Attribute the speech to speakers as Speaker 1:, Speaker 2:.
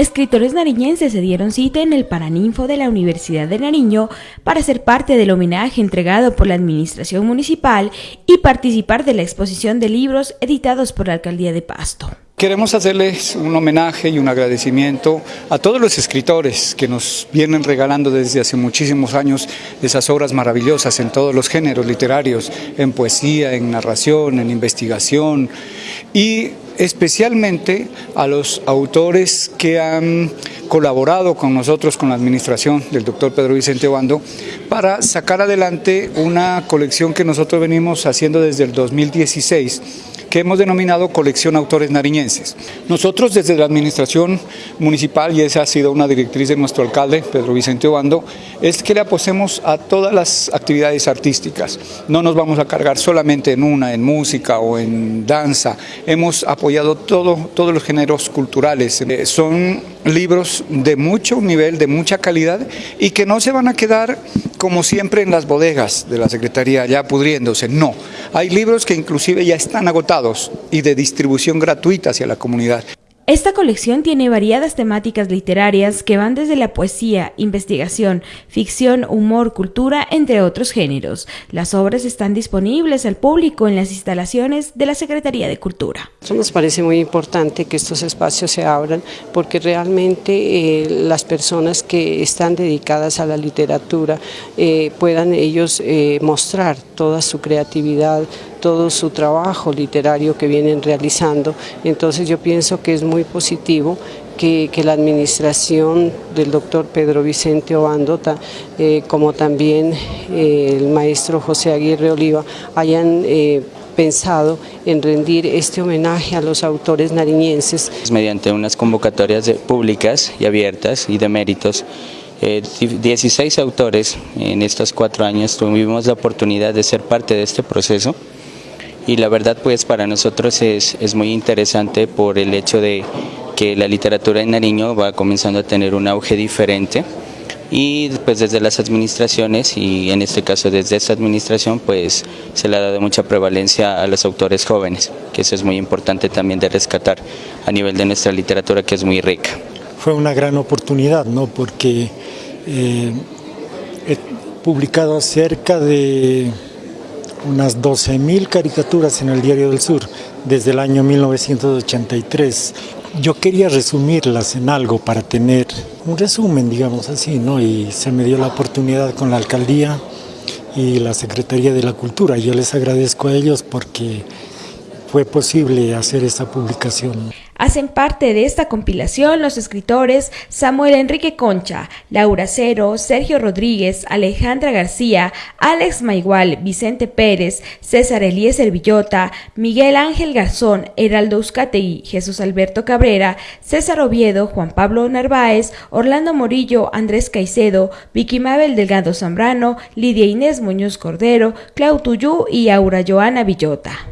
Speaker 1: Escritores nariñenses se dieron cita en el Paraninfo de la Universidad de Nariño para ser parte del homenaje entregado por la Administración Municipal y participar de la exposición de libros editados por la Alcaldía de Pasto.
Speaker 2: Queremos hacerles un homenaje y un agradecimiento a todos los escritores que nos vienen regalando desde hace muchísimos años esas obras maravillosas en todos los géneros literarios, en poesía, en narración, en investigación y especialmente a los autores que han colaborado con nosotros, con la administración del doctor Pedro Vicente Obando, para sacar adelante una colección que nosotros venimos haciendo desde el 2016 que hemos denominado Colección Autores Nariñenses. Nosotros desde la Administración Municipal, y esa ha sido una directriz de nuestro alcalde, Pedro Vicente Obando, es que le apostemos a todas las actividades artísticas. No nos vamos a cargar solamente en una, en música o en danza. Hemos apoyado todo, todos los géneros culturales. Eh, son libros de mucho nivel, de mucha calidad y que no se van a quedar como siempre en las bodegas de la Secretaría ya pudriéndose, no. Hay libros que inclusive ya están agotados y de distribución gratuita hacia la comunidad.
Speaker 1: Esta colección tiene variadas temáticas literarias que van desde la poesía, investigación, ficción, humor, cultura, entre otros géneros. Las obras están disponibles al público en las instalaciones de la Secretaría de Cultura.
Speaker 3: Nos parece muy importante que estos espacios se abran porque realmente eh, las personas que están dedicadas a la literatura eh, puedan ellos eh, mostrar toda su creatividad, todo su trabajo literario que vienen realizando. Entonces yo pienso que es muy positivo que, la administración del doctor Pedro Vicente Obando, eh, como también eh, el maestro José Aguirre Oliva, hayan eh, pensado en rendir este homenaje a los autores nariñenses.
Speaker 4: Mediante unas convocatorias públicas y abiertas y de méritos, 16 autores en estos cuatro años tuvimos la oportunidad de ser parte de este proceso y la verdad pues para nosotros es, es muy interesante por el hecho de que la literatura en Nariño va comenzando a tener un auge diferente y pues desde las administraciones y en este caso desde esta administración pues se le ha dado mucha prevalencia a los autores jóvenes, que eso es muy importante también de rescatar a nivel de nuestra literatura que es muy rica.
Speaker 5: Fue una gran oportunidad, ¿no? porque eh, he publicado cerca de unas 12.000 caricaturas en el Diario del Sur desde el año 1983. Yo quería resumirlas en algo para tener un resumen, digamos así, ¿no? Y se me dio la oportunidad con la alcaldía y la Secretaría de la Cultura. Yo les agradezco a ellos porque fue posible hacer esta publicación.
Speaker 1: Hacen parte de esta compilación los escritores Samuel Enrique Concha, Laura Cero, Sergio Rodríguez, Alejandra García, Alex Maigual, Vicente Pérez, César Eliezer Villota, Miguel Ángel Garzón, Heraldo Uzcategui, Jesús Alberto Cabrera, César Oviedo, Juan Pablo Narváez, Orlando Morillo, Andrés Caicedo, Vicky Mabel Delgado Zambrano, Lidia Inés Muñoz Cordero, Clau Tuyú y Aura Joana Villota.